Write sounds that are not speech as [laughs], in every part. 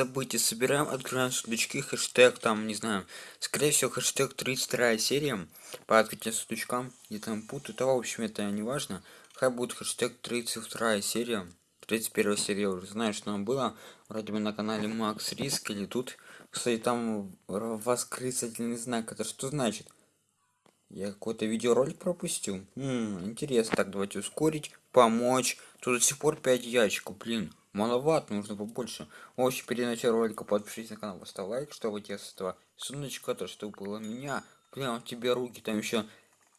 события собираем открываем сундучки хэштег там не знаю скорее всего хэштег 32 серия по открытию сундучкам и там путают а в общем это не важно. Хай будет хэштег 32 серия 31 серия уже знаю что там было вроде бы на канале макс риск или тут. Кстати там восклицательный знак это что значит? Я какой-то видеоролик пропустил? -м, интересно. Так давайте ускорить помочь. Тут до сих пор 5 ящиков блин маловато нужно побольше. В общем перед началом ролика подпишитесь на канал поставь лайк чтобы этого сундучка то что было меня прям тебе руки там еще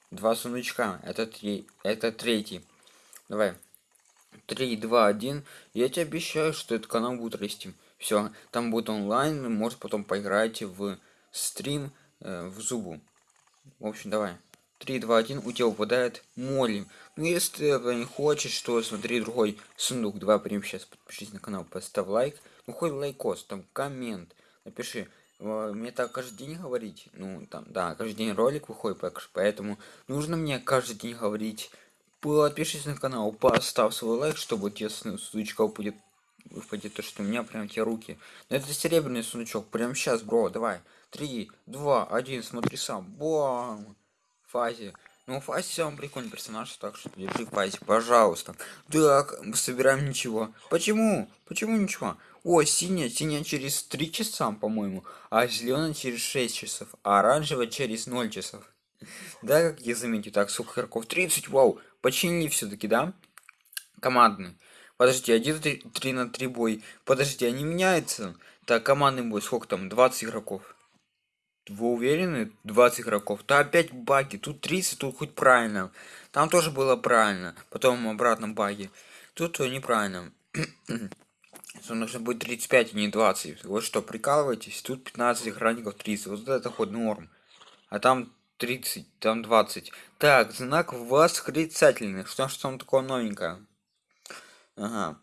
два сундучка это три это третий. Давай. Три два один. Я тебе обещаю что этот канал будет расти. Все там будет онлайн может потом поиграть в стрим э, в зубу. В общем давай 3 2 1 у тебя выпадает молим. Ну если ты не хочешь что смотри другой сундук. Давай прямо сейчас подпишись на канал поставь лайк. Ну хоть лайкос там коммент напиши. Мне так каждый день говорить ну там да каждый день ролик выходит поэтому нужно мне каждый день говорить. Подпишись на канал поставь свой лайк чтобы тебе сундучка будет выпадет то что у меня прям те руки. Но это серебряный сундучок прям сейчас бро давай. Три два один смотри сам. Бам фазе ну фазе самый прикольный персонаж так что держи фазе пожалуйста. Так собираем ничего. Почему? Почему ничего? О синяя синяя через три часа по моему а зеленая через 6 часов а оранжевая через 0 часов. Да как я заметил так сколько игроков? 30 вау! Починили все-таки да? Командный. Подожди один три на три бой. Подожди они меняются так командный бой сколько там? 20 игроков вы уверены? 20 игроков. То опять баги. Тут 30 тут хоть правильно. Там тоже было правильно. Потом обратно баги. Тут неправильно. [clears throat] Нужно будет 35 а не 20 вот что прикалываетесь? Тут 15 охранников 30 вот это хоть норм. А там 30 там 20 так знак восклицательный. Что что там такое новенькое ага.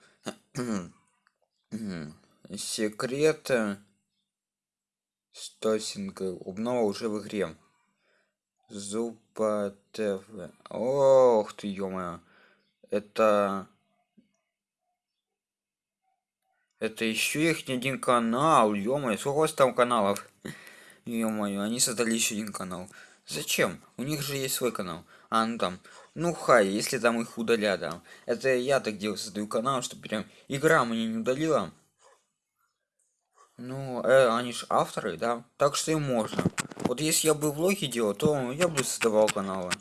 [clears throat] секрет стосинга обнова уже в игре. Зуба тв ох ты ё это это еще их не один канал ё сколько у вас там каналов? Ё они создали еще один канал. Зачем? У них же есть свой канал. А ну там ну хай если там их удалят да. Это я так делаю создаю канал чтобы прям игра мне не удалила ну э, они же авторы да так что и можно вот если я бы влоги делал то я бы создавал каналы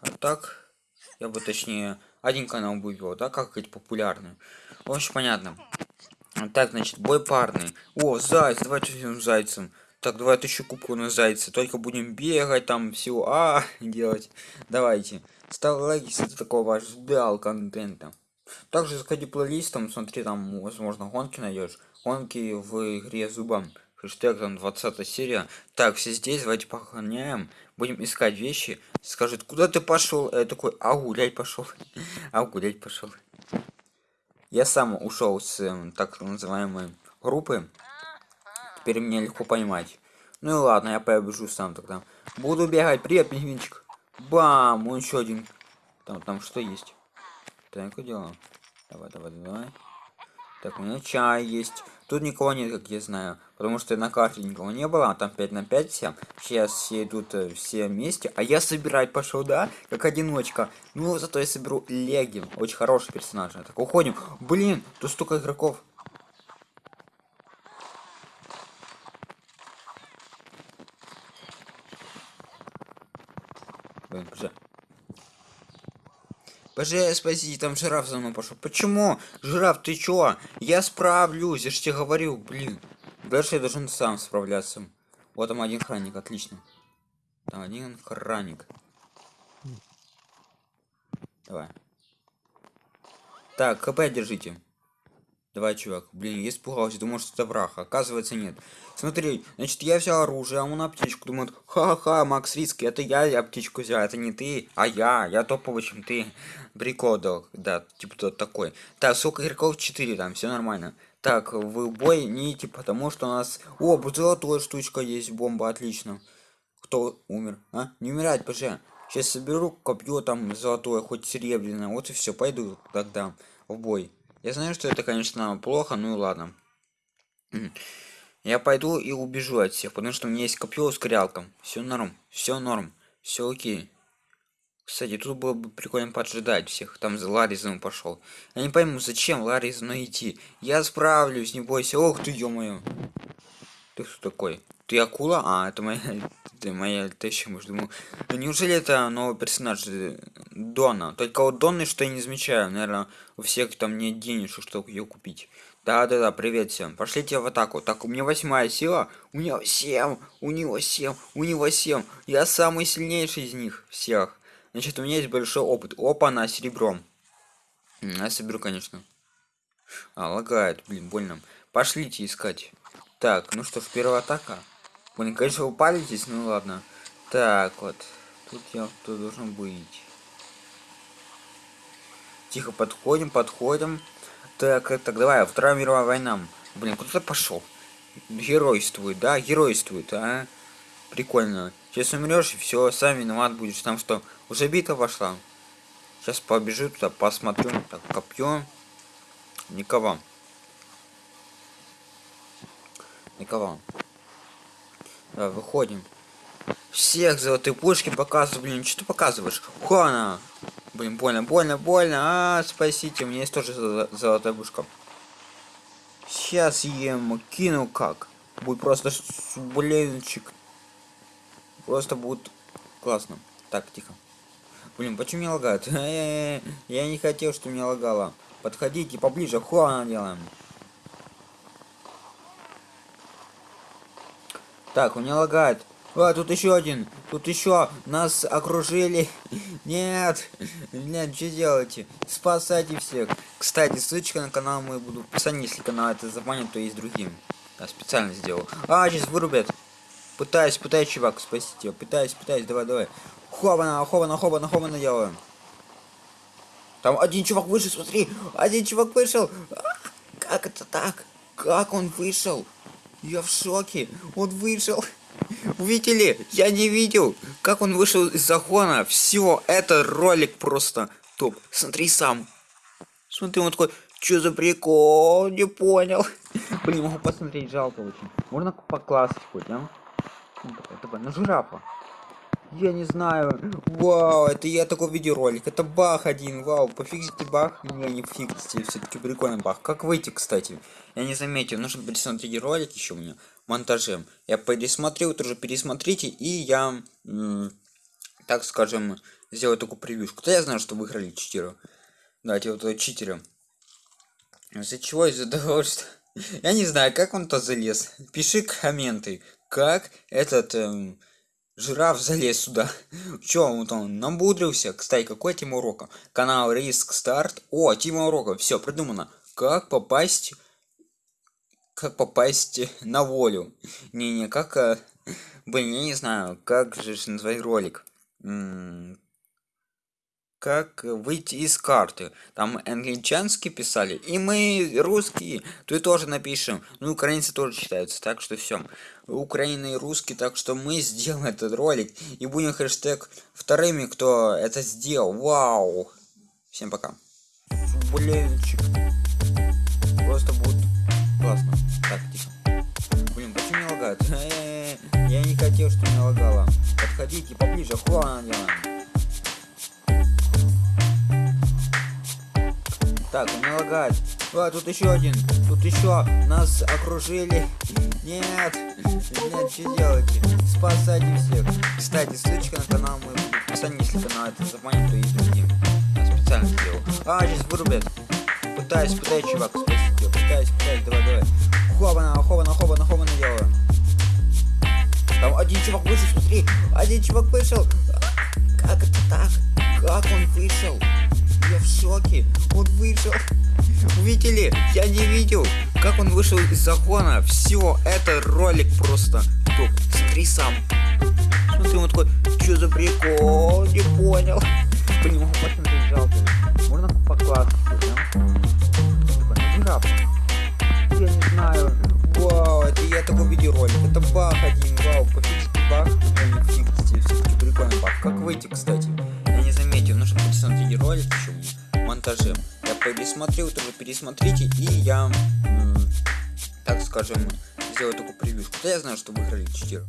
а так я бы точнее один канал бы вел да как эти популярные очень понятно так значит бой парный о заяц давайте зайцем так, давай тысячу кубку на зайца. Только будем бегать там все. А, [laughs] делать. Давайте. Ставь лайки, если ты такого ждал контента. Также заходи плейлистом, смотри, там, возможно, гонки найдешь. Гонки в игре зубом. Хэштег там 20 серия. Так, все здесь, давайте похороняем. Будем искать вещи. Скажет, куда ты пошел? Я такой, а гулять пошел. [laughs] а гулять пошел. Я сам ушел с эм, так называемой группы теперь меня легко поймать. Ну и ладно, я побежу сам тогда. Буду бегать. Привет, пингвинчик. Бам! Он еще один. Там, там что есть? Так, дело. Давай, давай, давай. Так, у меня чай есть. Тут никого нет, как я знаю. Потому что на карте никого не было. А там 5 на 5 все. Сейчас все идут э, все вместе. А я собирать пошел, да? Как одиночка. Ну, зато я соберу Леги. Очень хороший персонаж. Так, уходим. Блин, тут столько игроков. Блин, боже. Боже, спаси, там жираф за мной пошел. Почему? Жираф, ты чё? Я справлюсь, я же тебе говорю, блин. Дальше я должен сам справляться. Вот там один охранник, отлично. Там один охранник. Давай. Так, КП держите. Давай, чувак. Блин, я испугался, думал, что это враг. Оказывается, нет. Смотри, значит, я взял оружие, а он аптечку. Думает, ха-ха, Макс Риски, это я аптечку взял, это не ты, а я. Я топовый, чем ты. Прикол, да, типа тот такой. Так, сколько игроков? 4 там, все нормально. Так, в бой не идти, потому что у нас... О, золотая штучка есть, бомба, отлично. Кто умер? А? Не умирать, поже. Сейчас соберу копье там золотое, хоть серебряное. Вот и все, пойду тогда в бой. Я знаю, что это, конечно, плохо, ну и ладно. Я пойду и убежу от всех, потому что у меня есть копье с крялком. Все норм, все норм, все окей. Кстати, тут было бы прикольно поджидать всех. Там за Ларри за мной пошел. Я не пойму, зачем Ларри за мной идти. Я справлюсь, не бойся. Ох ты, ё-моё. Ты кто такой? Ты акула? А, это моя... Это моя теща, может, думаю. Да неужели это новый персонаж э, Дона? Только вот Донны, что я не замечаю. Наверное, у всех там нет денежек, чтобы ее купить. Да-да-да, привет всем. Пошлите в атаку. Так, у меня восьмая сила. У него семь. У него семь. У него семь. Я самый сильнейший из них всех. Значит, у меня есть большой опыт. Опа, на серебром. Я соберу, конечно. А, лагает, блин, больно. Пошлите искать. Так, ну что ж, первая атака. Блин, конечно, вы палитесь, ну ладно. Так, вот. Тут я тут должен быть. Тихо подходим, подходим. Так, так, давай, Вторая мировая война. Блин, куда-то пошел. Геройствует, да? Геройствует, а? Прикольно. Сейчас умрешь, и все, сам виноват будешь. Там что, уже бита пошла? Сейчас побежу туда, посмотрю. Так, копье. Никого. Никого. Давай, выходим. Всех золотые пушки показываю, блин, что ты показываешь? Хуана! Блин, больно, больно, больно. А, спасите, у меня есть тоже золотая пушка. Сейчас ем, кину как. Будет просто блинчик. Просто будет классно. Так, тихо. Блин, почему меня лагает? [laughs] Я не хотел, что меня лагало. Подходите поближе, хуана делаем. Так, у меня лагает. А, тут еще один. Тут еще. Нас окружили. [laughs] Нет. Нет, что делаете? Спасайте всех. Кстати, ссылочка на канал мой буду в описании, если канал это забанит, то есть другим. Я специально сделал. А, сейчас вырубят. Пытаюсь, пытаюсь, чувак, спасти тебя. Пытаюсь, пытаюсь, давай, давай. Хована, хована, хована, хована делаем. Там один чувак вышел, смотри. Один чувак вышел. А, как это так? Как он вышел? Я в шоке. Он вышел. Увидели? Я не видел, как он вышел из загона. Все, это ролик просто топ. Смотри сам. Смотри, он такой, что за прикол? Не понял. [laughs] Блин, могу посмотреть, жалко очень. Можно поклассить хоть, а? Давай, на жирафа. Я не знаю. Вау, это я такой видеоролик. Это бах один. Вау, пофиксите бах. Не, не фиксите. Все-таки прикольный бах. Как выйти, кстати? Я не заметил. Нужно пересмотреть ролик еще у меня. Монтажем. Я пересмотрел, тоже пересмотрите. И я, так скажем, сделаю такую превьюшку. Да я знаю, что выиграли читеры. Давайте вот читеры. Из-за чего? Из-за того, [laughs] что... Я не знаю, как он то залез. Пиши комменты как этот эм, жираф залез сюда. [laughs] Чё он там намудрился? Кстати, какой тема урока? Канал Риск Старт. О, тема урока. Все придумано. Как попасть... Как попасть на волю? Не-не, как... Э, блин, я не знаю, как же назвать ролик. М как выйти из карты. Там англичанский писали, и мы русские, и тоже напишем. Ну, украинцы тоже читаются, так что все. Украина и русский, так что мы сделаем этот ролик и будем хэштег вторыми, кто это сделал. Вау! Всем пока. Блинчик. Хотел, что не лагало. Подходите поближе, делаем. Так, не лагает. А, тут еще один. Тут еще. Нас окружили. Нет. Нет, что делаете? Спасайте всех. Кстати, ссылочка на канал мой будет в описании, если канал это забанит, то есть другим. Я специально сделал. А, сейчас вырубят. Пытаюсь, пытаюсь, чувак, спасите. Пытаюсь, пытаюсь, давай, давай. Хобана, хобана, хобана, хобана делаю. Там один чувак вышел, смотри. Один чувак вышел. Как это так? Как он вышел? Я в шоке. Он вышел. Увидели? Я не видел, как он вышел из закона. Все, это ролик просто топ. Смотри сам. Смотри, он такой, что за прикол? Не понял. Блин, могу посмотреть, жалко. Вау, пофигите бах. Ну, не фигите, все-таки прикольный бах. Как выйти, кстати? нужно пересмотреть ролик еще монтаже. Я пересмотрел, тоже пересмотрите, и я, так скажем, сделать такую превьюшку. Да я знаю, что выиграли 4.